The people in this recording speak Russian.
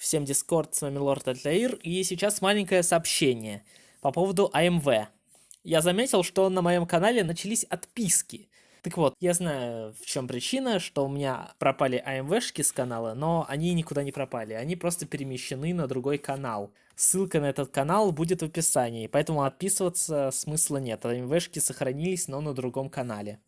Всем дискорд, с вами Лорд Альтаир, и сейчас маленькое сообщение по поводу АМВ. Я заметил, что на моем канале начались отписки. Так вот, я знаю, в чем причина, что у меня пропали АМВшки с канала, но они никуда не пропали, они просто перемещены на другой канал. Ссылка на этот канал будет в описании, поэтому отписываться смысла нет, АМВшки сохранились, но на другом канале.